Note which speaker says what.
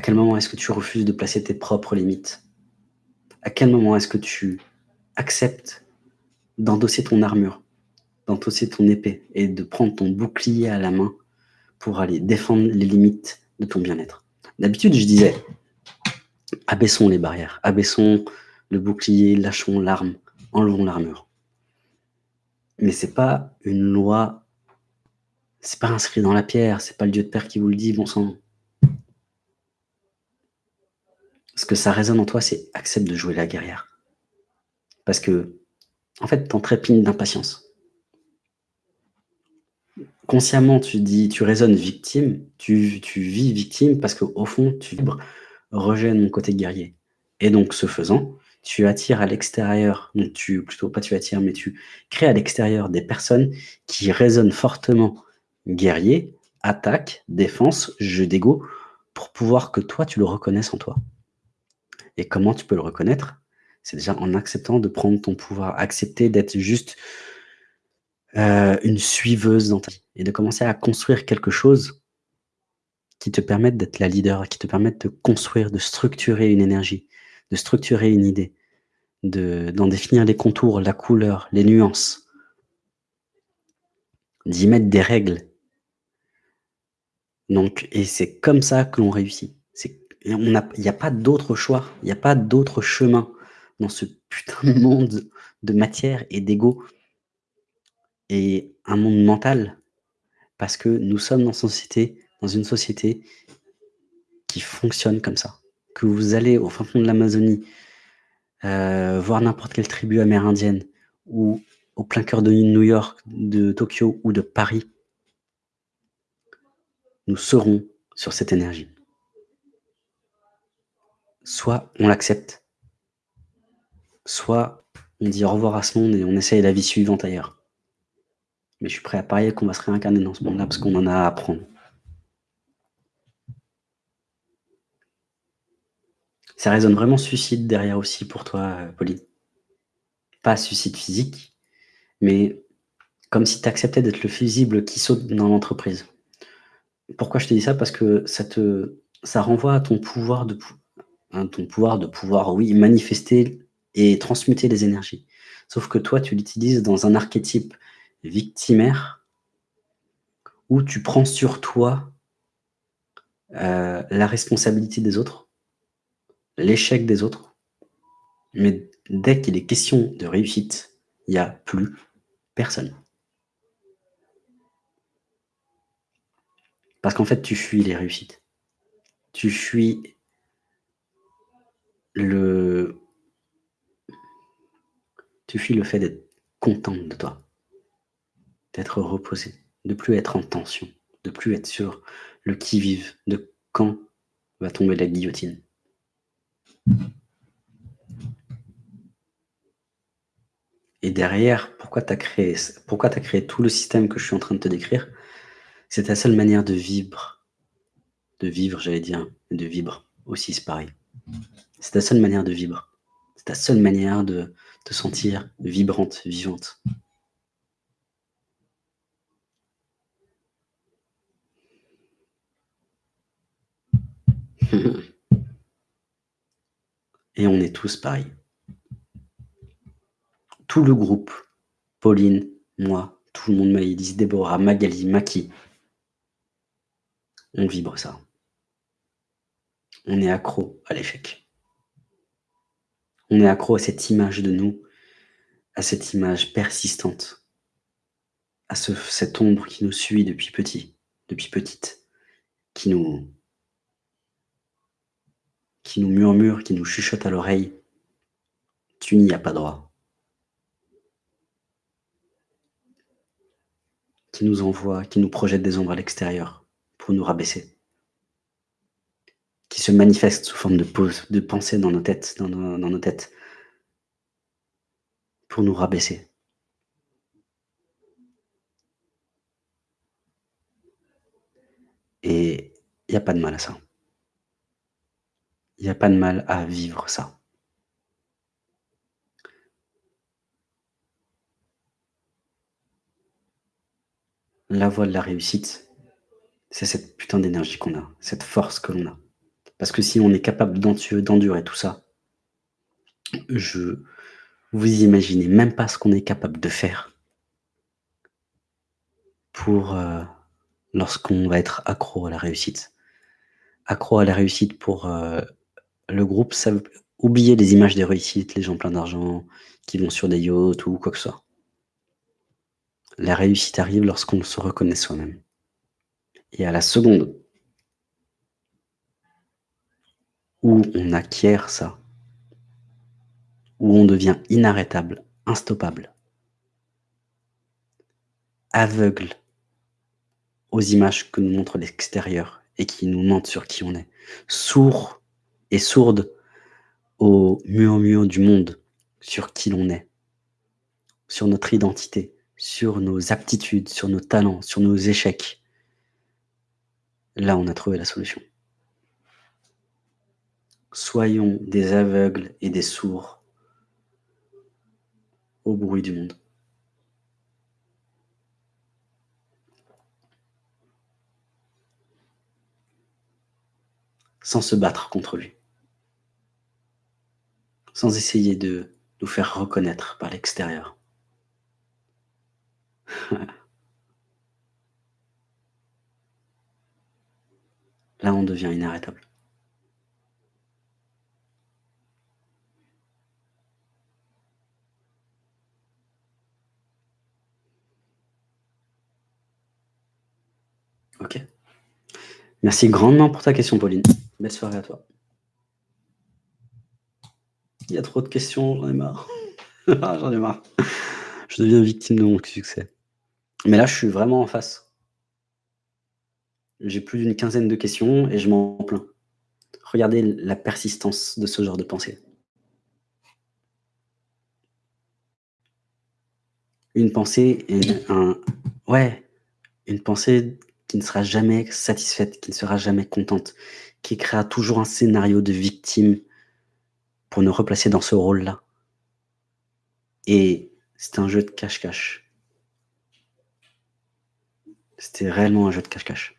Speaker 1: À quel moment est-ce que tu refuses de placer tes propres limites? À quel moment est-ce que tu acceptes d'endosser ton armure, d'endosser ton épée et de prendre ton bouclier à la main pour aller défendre les limites de ton bien-être? D'habitude, je disais, abaissons les barrières, abaissons le bouclier, lâchons l'arme, enlevons l'armure. Mais c'est pas une loi, c'est pas inscrit dans la pierre, c'est pas le Dieu de Père qui vous le dit, bon sang. Ce que ça résonne en toi, c'est accepte de jouer la guerrière. Parce que, en fait, t'en trépines d'impatience. Consciemment, tu dis, tu résonnes victime, tu, tu vis victime parce qu'au fond, tu vibres rejet mon côté guerrier. Et donc, ce faisant, tu attires à l'extérieur, tu, plutôt pas tu attires, mais tu crées à l'extérieur des personnes qui résonnent fortement guerrier, attaque, défense, jeu d'ego, pour pouvoir que toi, tu le reconnaisses en toi. Et comment tu peux le reconnaître? C'est déjà en acceptant de prendre ton pouvoir, accepter d'être juste euh, une suiveuse dans ta vie et de commencer à construire quelque chose qui te permette d'être la leader, qui te permette de construire, de structurer une énergie, de structurer une idée, d'en définir les contours, la couleur, les nuances, d'y mettre des règles. Donc, et c'est comme ça que l'on réussit. Il n'y a pas d'autre choix, il n'y a pas d'autre chemin dans ce putain de monde de matière et d'ego et un monde mental. Parce que nous sommes dans, société, dans une société qui fonctionne comme ça. Que vous allez au fin fond de l'Amazonie, euh, voir n'importe quelle tribu amérindienne, ou au plein cœur de New York, de Tokyo ou de Paris, nous serons sur cette énergie. Soit on l'accepte, soit on dit au revoir à ce monde et on essaye la vie suivante ailleurs. Mais je suis prêt à parier qu'on va se réincarner dans ce monde-là parce qu'on en a à apprendre. Ça résonne vraiment suicide derrière aussi pour toi, Pauline. Pas suicide physique, mais comme si tu acceptais d'être le fusible qui saute dans l'entreprise. Pourquoi je te dis ça? Parce que ça te ça renvoie à ton pouvoir de, ton pouvoir de pouvoir, oui, manifester et transmuter les énergies. Sauf que toi, tu l'utilises dans un archétype victimaire où tu prends sur toi euh, la responsabilité des autres l'échec des autres. Mais dès qu'il est question de réussite, il n'y a plus personne. Parce qu'en fait, tu fuis les réussites. Tu fuis Tu fuis le fait d'être contente de toi. D'être reposé. De plus être en tension. De plus être sur le qui-vive. De quand va tomber la guillotine. Et derrière, pourquoi tu créé, as créé tout le système que je suis en train de te décrire? C'est ta seule manière de vivre. De vivre, j'allais dire, de vivre aussi, pareil. C'est ta seule manière de vivre. C'est ta seule manière de te sentir vibrante, vivante. Et on est tous pareils. Tout le groupe, Pauline, moi, tout le monde, Maïlis, Déborah, Magali, Maki, on vibre ça. On est accro à l'échec. On est accro à cette image de nous, à cette image persistante, à ce, cette ombre qui nous suit depuis petit, depuis petite, qui nous qui nous murmure, qui nous chuchote à l'oreille, tu n'y as pas droit. Qui nous envoie, qui nous projette des ombres à l'extérieur pour nous rabaisser. Qui se manifeste sous forme de pause, de pensée dans nos têtes, dans nos, dans nos têtes, pour nous rabaisser. Et il n'y a pas de mal à ça. Il n'y a pas de mal à vivre ça. La voie de la réussite, c'est cette putain d'énergie qu'on a, cette force que l'on a. Parce que si on est capable d'endurer tout ça je vous imaginez même pas ce qu'on est capable de faire pour, heu, lorsqu'on va être accro à la réussite. Accro à la réussite pour, heu, le groupe, ça veut oubliez les images des réussites, les gens pleins d'argent, qui vont sur des yachts ou quoi que ce soit. La réussite arrive lorsqu'on se reconnaît soi-même et à la seconde où on acquiert ça où on devient inarrêtable, instoppable aveugle aux images que nous montre l'extérieur et qui nous mentent sur qui on est, sourd et sourde au murmure du monde sur qui l'on est, sur notre identité, sur nos aptitudes, sur nos talents, sur nos échecs. Là, on a trouvé la solution. Soyons des aveugles et des sourds au bruit du monde. Sans se battre contre lui. Sans essayer de nous faire reconnaître par l'extérieur. Là, on devient inarrêtable. Merci grandement pour ta question, Pauline. Belle soirée à toi. Il y a trop de questions, j'en ai marre. J'en ai marre. Je deviens victime de mon succès. Mais là, je suis vraiment en face. J'ai plus d'une quinzaine de questions et je m'en plains. Regardez la persistance de ce genre de pensée. Une pensée et un ouais, une pensée qui ne sera jamais satisfaite, qui ne sera jamais contente, qui créera toujours un scénario de victime pour nous replacer dans ce rôle-là. Et c'est un jeu de cache-cache. C'était réellement un jeu de cache-cache.